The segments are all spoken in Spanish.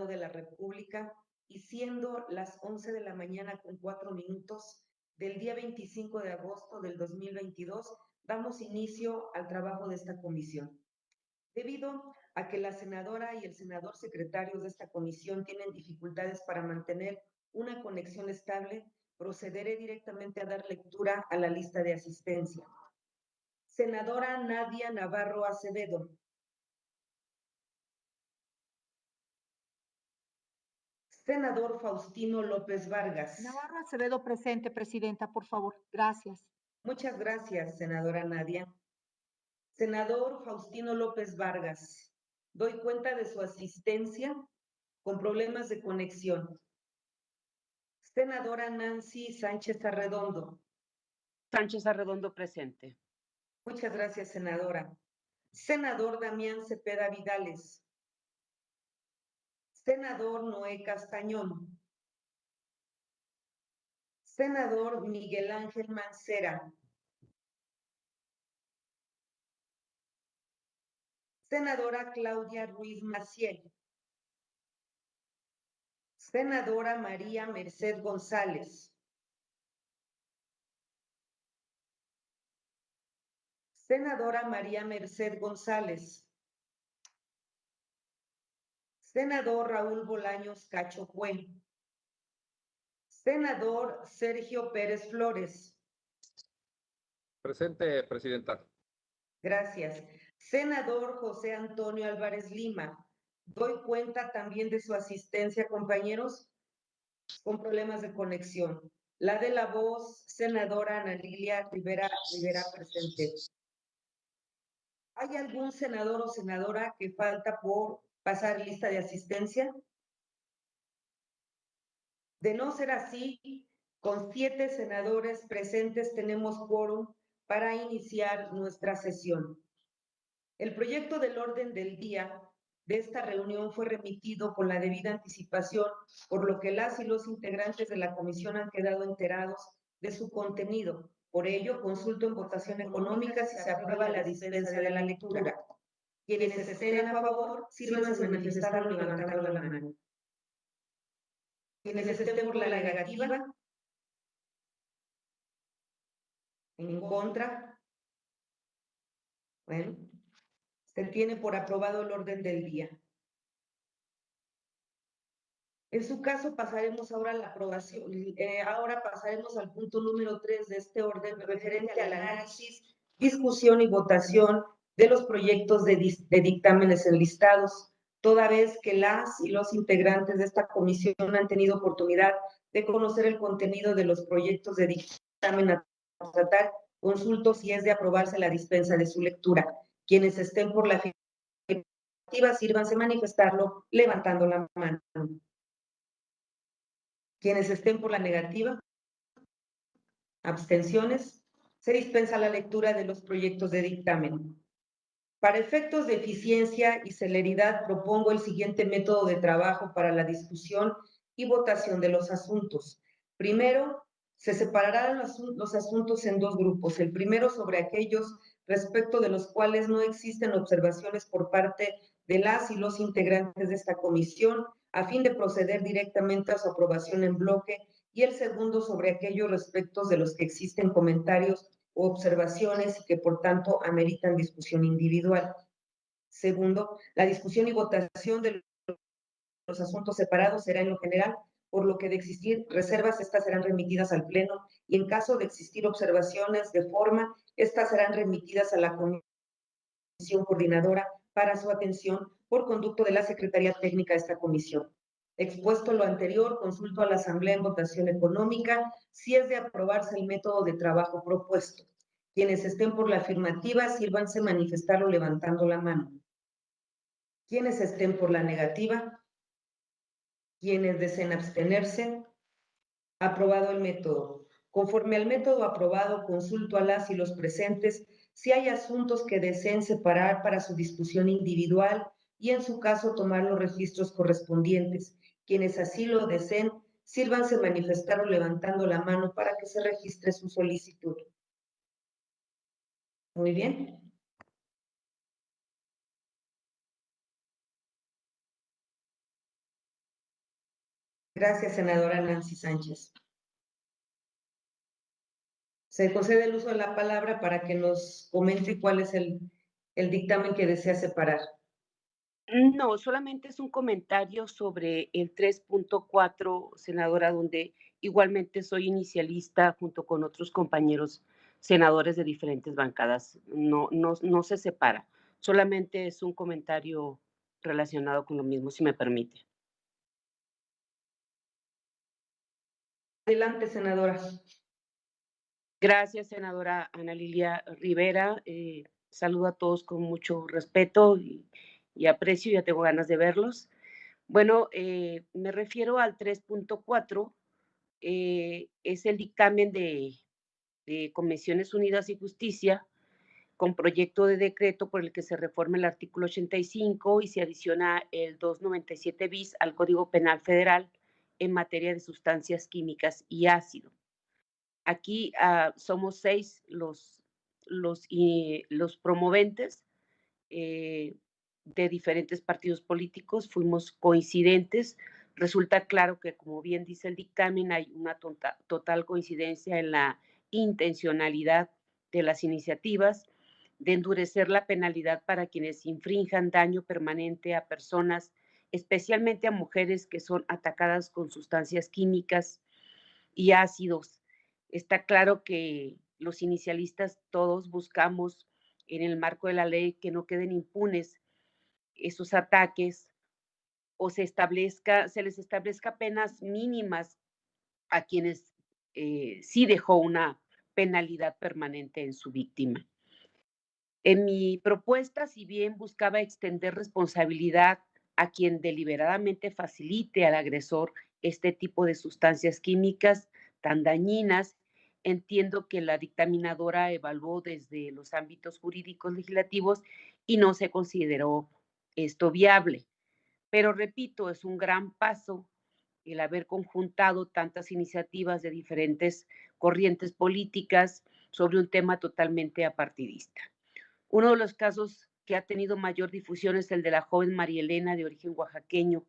Senado de la República y siendo las 11 de la mañana con cuatro minutos del día 25 de agosto del 2022, damos inicio al trabajo de esta comisión. Debido a que la senadora y el senador secretarios de esta comisión tienen dificultades para mantener una conexión estable, procederé directamente a dar lectura a la lista de asistencia. Senadora Nadia Navarro Acevedo. Senador Faustino López Vargas. Navarro Acevedo presente, Presidenta, por favor. Gracias. Muchas gracias, senadora Nadia. Senador Faustino López Vargas, doy cuenta de su asistencia con problemas de conexión. Senadora Nancy Sánchez Arredondo. Sánchez Arredondo presente. Muchas gracias, senadora. Senador Damián Cepeda Vidales. Senador Noé Castañón. Senador Miguel Ángel Mancera. Senadora Claudia Ruiz Maciel. Senadora María Merced González. Senadora María Merced González. Senador Raúl Bolaños Cacho Cuen. Senador Sergio Pérez Flores. Presente, Presidenta. Gracias. Senador José Antonio Álvarez Lima. Doy cuenta también de su asistencia, compañeros, con problemas de conexión. La de la voz, senadora Ana Lilia Rivera, Rivera presente. ¿Hay algún senador o senadora que falta por pasar lista de asistencia? De no ser así, con siete senadores presentes tenemos quórum para iniciar nuestra sesión. El proyecto del orden del día de esta reunión fue remitido con la debida anticipación, por lo que las y los integrantes de la comisión han quedado enterados de su contenido. Por ello, consulto en votación económica si se aprueba la dispensa de la lectura. Quienes estén a favor, sírvanse manifestarlo levantando la mano. Quienes estén por la negativa, en contra, bueno, se tiene por aprobado el orden del día. En su caso, pasaremos ahora a la aprobación. Eh, ahora pasaremos al punto número tres de este orden referente al análisis, discusión y votación de los proyectos de, dictámenes enlistados, toda vez que las y los integrantes de esta comisión han tenido oportunidad de conocer el contenido de los proyectos de dictamen a tratar, consulto si es de aprobarse la dispensa de su lectura. Quienes estén por la afirmativa, sírvanse manifestarlo levantando la mano. Quienes estén por la negativa, abstenciones, se dispensa la lectura de los proyectos de dictamen. Para efectos de eficiencia y celeridad, propongo el siguiente método de trabajo para la discusión y votación de los asuntos. Primero, se separarán los, asuntos en dos grupos. El primero sobre aquellos respecto de los cuales no existen observaciones por parte de las y los integrantes de esta comisión, a fin de proceder directamente a su aprobación en bloque, y el segundo sobre aquellos respectos de los que existen comentarios observaciones que por tanto ameritan discusión individual. Segundo, la discusión y votación de los asuntos separados será en lo general por lo que de existir reservas, estas serán remitidas al Pleno y en caso de existir observaciones de forma, estas serán remitidas a la Comisión Coordinadora para su atención por conducto de la Secretaría Técnica de esta comisión. Expuesto lo anterior, consulto a la Asamblea en votación económica si es de aprobarse el método de trabajo propuesto. Quienes estén por la afirmativa, sírvanse manifestarlo levantando la mano. Quienes estén por la negativa, quienes deseen abstenerse. Aprobado el método. Conforme al método aprobado, consulto a las y los presentes si hay asuntos que deseen separar para su discusión individual y en su caso tomar los registros correspondientes. Quienes así lo deseen, sírvanse manifestar o levantando la mano para que se registre su solicitud. Muy bien. Gracias, senadora Nancy Sánchez. Se concede el uso de la palabra para que nos comente cuál es el, el dictamen que desea separar. No, solamente es un comentario sobre el 3.4, senadora, donde igualmente soy inicialista junto con otros compañeros senadores de diferentes bancadas. No, no, no se separa. Solamente es un comentario relacionado con lo mismo, si me permite. Adelante, senadora. Gracias, senadora Ana Lilia Rivera. Eh, saludo a todos con mucho respeto y, y aprecio, ya tengo ganas de verlos. Bueno, eh, me refiero al 3.4, eh, es el dictamen de, de Convenciones Unidas y Justicia con proyecto de decreto por el que se reforma el artículo 85 y se adiciona el 297 bis al Código Penal Federal en materia de sustancias químicas y ácido. Aquí ah, somos seis los, los, y, los promoventes eh, de diferentes partidos políticos, fuimos coincidentes. Resulta claro que, como bien dice el dictamen, hay una total coincidencia en la intencionalidad de las iniciativas de endurecer la penalidad para quienes infrinjan daño permanente a personas, especialmente a mujeres que son atacadas con sustancias químicas y ácidos. Está claro que los inicialistas todos buscamos en el marco de la ley que no queden impunes esos ataques o se establezca, se les establezca penas mínimas a quienes eh, sí dejó una penalidad permanente en su víctima. En mi propuesta, si bien buscaba extender responsabilidad a quien deliberadamente facilite al agresor este tipo de sustancias químicas tan dañinas, entiendo que la dictaminadora evaluó desde los ámbitos jurídicos legislativos y no se consideró esto viable. Pero repito, es un gran paso el haber conjuntado tantas iniciativas de diferentes corrientes políticas sobre un tema totalmente apartidista. Uno de los casos que ha tenido mayor difusión es el de la joven María Elena de origen oaxaqueño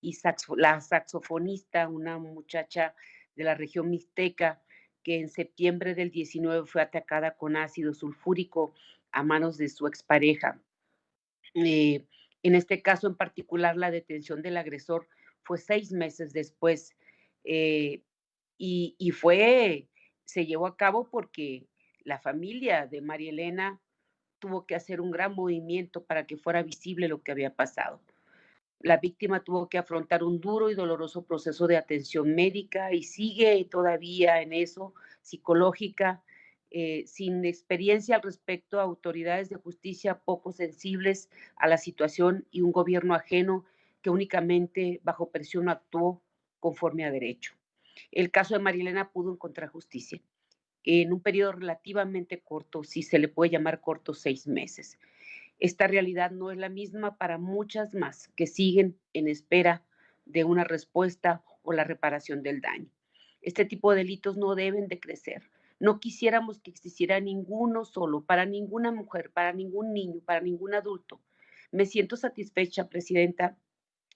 y la saxofonista, una muchacha de la región mixteca que en septiembre del 19 fue atacada con ácido sulfúrico a manos de su expareja. Eh, en este caso en particular, la detención del agresor fue seis meses después eh, y, fue, se llevó a cabo porque la familia de María Elena tuvo que hacer un gran movimiento para que fuera visible lo que había pasado. La víctima tuvo que afrontar un duro y doloroso proceso de atención médica y sigue todavía en eso, psicológica, eh, sin experiencia al respecto, autoridades de justicia poco sensibles a la situación y un gobierno ajeno que únicamente bajo presión actuó conforme a derecho. El caso de Marilena pudo encontrar justicia en un periodo relativamente corto, si se le puede llamar corto, seis meses. Esta realidad no es la misma para muchas más que siguen en espera de una respuesta o la reparación del daño. Este tipo de delitos no deben de crecer no quisiéramos que existiera ninguno solo, para ninguna mujer, para ningún niño, para ningún adulto. Me siento satisfecha, Presidenta.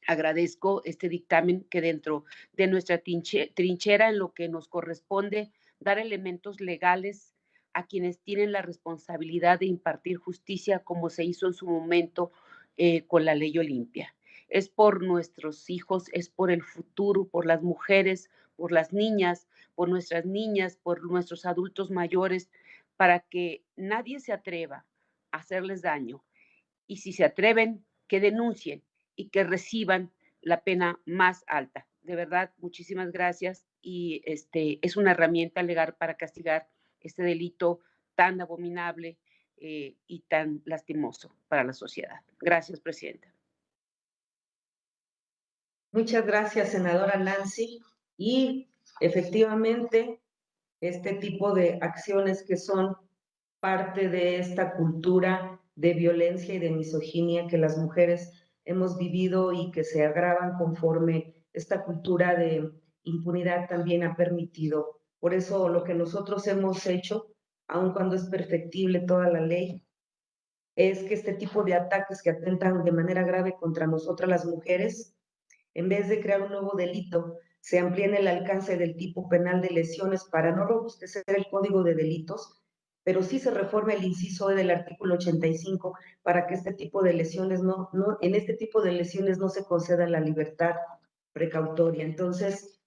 Agradezco este dictamen que dentro de nuestra trinchera en lo que nos corresponde dar elementos legales a quienes tienen la responsabilidad de impartir justicia como se hizo en su momento eh, con la ley Olimpia. Es por nuestros hijos, es por el futuro, por las mujeres, por las niñas, por nuestras niñas, por nuestros adultos mayores, para que nadie se atreva a hacerles daño. Y si se atreven, que denuncien y que reciban la pena más alta. De verdad, muchísimas gracias y este es una herramienta legal para castigar este delito tan abominable eh, y tan lastimoso para la sociedad. Gracias, Presidenta. Muchas gracias, senadora Nancy. Y efectivamente, este tipo de acciones que son parte de esta cultura de violencia y de misoginia que las mujeres hemos vivido y que se agravan conforme esta cultura de impunidad también ha permitido. Por eso lo que nosotros hemos hecho, aun cuando es perfectible toda la ley, es que este tipo de ataques que atentan de manera grave contra nosotras las mujeres, en vez de crear un nuevo delito, se amplíe el alcance del tipo penal de lesiones para no robustecer el código de delitos, pero sí se reforma el inciso E del artículo 85 para que este tipo de lesiones no, no, en este tipo de lesiones no se conceda la libertad precautoria. Entonces,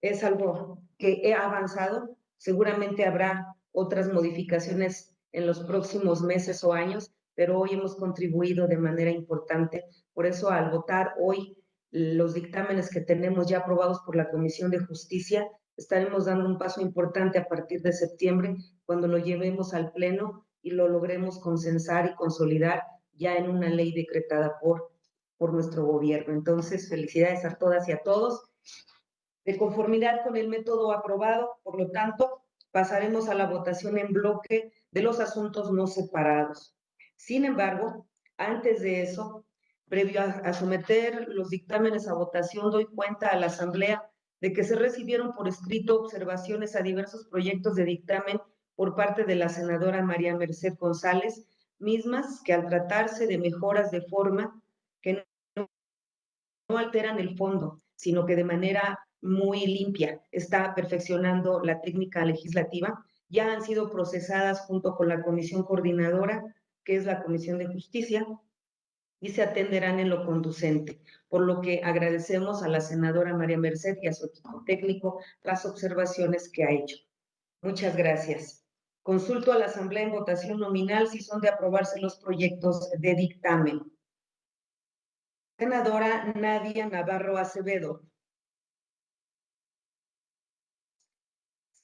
es algo que he avanzado. Seguramente habrá otras modificaciones en los próximos meses o años, pero hoy hemos contribuido de manera importante. Por eso, al votar hoy los dictámenes que tenemos ya aprobados por la Comisión de Justicia, estaremos dando un paso importante a partir de septiembre, cuando lo llevemos al Pleno y lo logremos consensar y consolidar ya en una ley decretada por, por nuestro gobierno. Entonces, felicidades a todas y a todos. De conformidad con el método aprobado, por lo tanto, pasaremos a la votación en bloque de los asuntos no separados. Sin embargo, antes de eso, previo a, a someter los dictámenes a votación, doy cuenta a la Asamblea de que se recibieron por escrito observaciones a diversos proyectos de dictamen por parte de la senadora María Merced González, mismas que al tratarse de mejoras de forma que no, no alteran el fondo, sino que de manera muy limpia está perfeccionando la técnica legislativa, ya han sido procesadas junto con la comisión coordinadora, que es la Comisión de Justicia, y se atenderán en lo conducente, por lo que agradecemos a la senadora María Merced y a su equipo técnico las observaciones que ha hecho. Muchas gracias. Consulto a la Asamblea en votación nominal si son de aprobarse los proyectos de dictamen. Senadora Nadia Navarro Acevedo.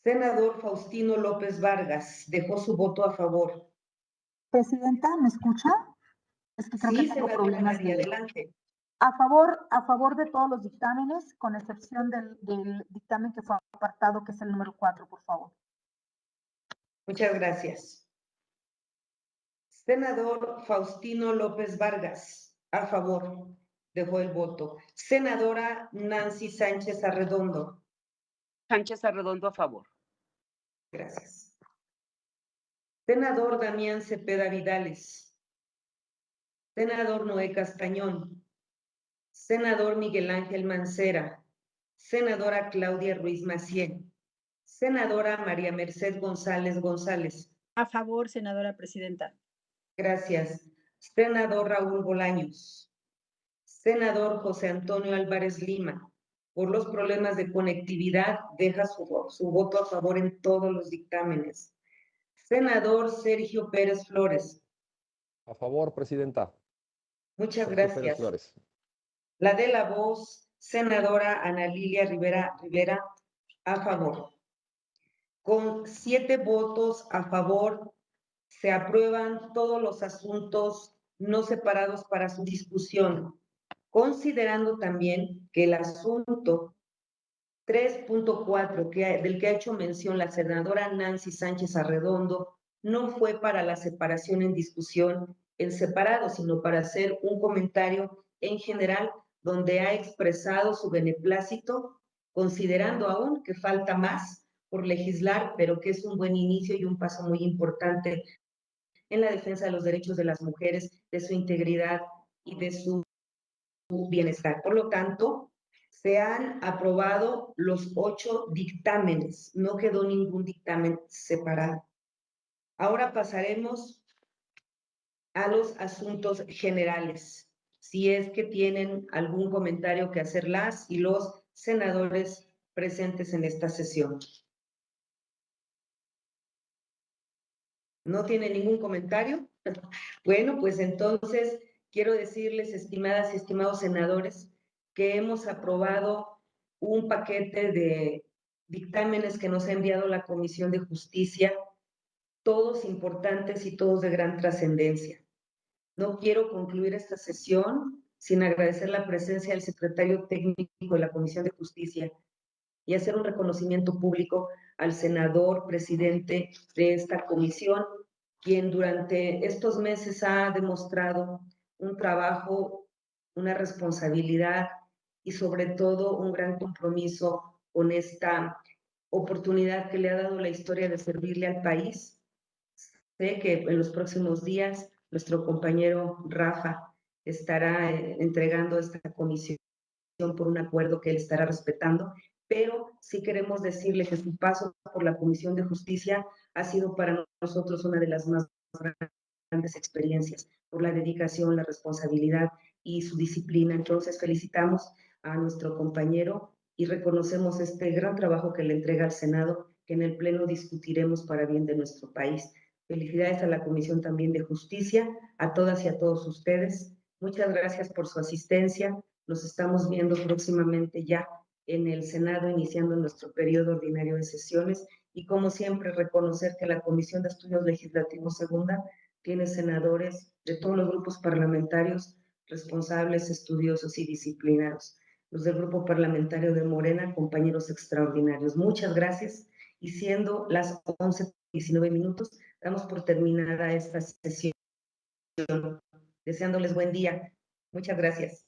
Senador Faustino López Vargas dejó su voto a favor. Presidenta, ¿me escucha? Es que creo Sí, que tengo senadora problemas de... adelante. A favor, a favor de todos los dictámenes, con excepción del, del dictamen que fue apartado, que es el número cuatro, por favor. Muchas gracias. Senador Faustino López Vargas, a favor, dejó el voto. Senadora Nancy Sánchez Arredondo, Sánchez Arredondo a favor. gracias. Senador Damián Cepeda Vidales. Senador Noé Castañón. Senador Miguel Ángel Mancera. Senadora Claudia Ruiz Macié. Senadora María Merced González González. A favor, senadora presidenta. Gracias. Senador Raúl Bolaños. Senador José Antonio Álvarez Lima. Por los problemas de conectividad, deja su, su voto a favor en todos los dictámenes. Senador Sergio Pérez Flores. A favor, Presidenta. Muchas Sergio Pérez gracias. Flores. La de la voz, senadora Ana Lilia Rivera Rivera, a favor. Con siete votos a favor, se aprueban todos los asuntos no separados para su discusión, considerando también que el asunto 3.4 que, del que ha hecho mención la senadora Nancy Sánchez Arredondo no fue para la separación en discusión en separado, sino para hacer un comentario en general donde ha expresado su beneplácito, considerando aún que falta más por legislar, pero que es un buen inicio y un paso muy importante en la defensa de los derechos de las mujeres, de su integridad y de su bienestar. Por lo tanto, se han aprobado los ocho dictámenes, no quedó ningún dictamen separado. Ahora pasaremos a los asuntos generales, si es que tienen algún comentario que hacer las y los senadores presentes en esta sesión. ¿No tiene ningún comentario? Bueno, pues entonces quiero decirles, estimadas y estimados senadores, que hemos aprobado un paquete de dictámenes que nos ha enviado la Comisión de Justicia, todos importantes y todos de gran trascendencia. No quiero concluir esta sesión sin agradecer la presencia del secretario técnico de la Comisión de Justicia y hacer un reconocimiento público al senador presidente de esta comisión, quien durante estos meses ha demostrado un trabajo, una responsabilidad y sobre todo un gran compromiso con esta oportunidad que le ha dado la historia de servirle al país. Sé que en los próximos días nuestro compañero Rafa estará eh, entregando esta comisión por un acuerdo que él estará respetando, pero sí queremos decirle que su paso por la Comisión de Justicia ha sido para nosotros una de las más grandes experiencias, por la dedicación, la responsabilidad y su disciplina. Entonces, felicitamos a nuestro compañero y reconocemos este gran trabajo que le entrega al Senado, que en el Pleno discutiremos para bien de nuestro país. Felicidades a la Comisión también de Justicia, a todas y a todos ustedes. Muchas gracias por su asistencia. Nos estamos viendo próximamente ya en el Senado, iniciando nuestro periodo ordinario de sesiones. Y como siempre, reconocer que la Comisión de Estudios Legislativos Segunda tiene senadores de todos los grupos parlamentarios responsables, estudiosos y disciplinados. Los del Grupo Parlamentario de Morena, compañeros extraordinarios. Muchas gracias. Y siendo las 11.19 minutos, damos por terminada esta sesión. Deseándoles buen día. Muchas gracias.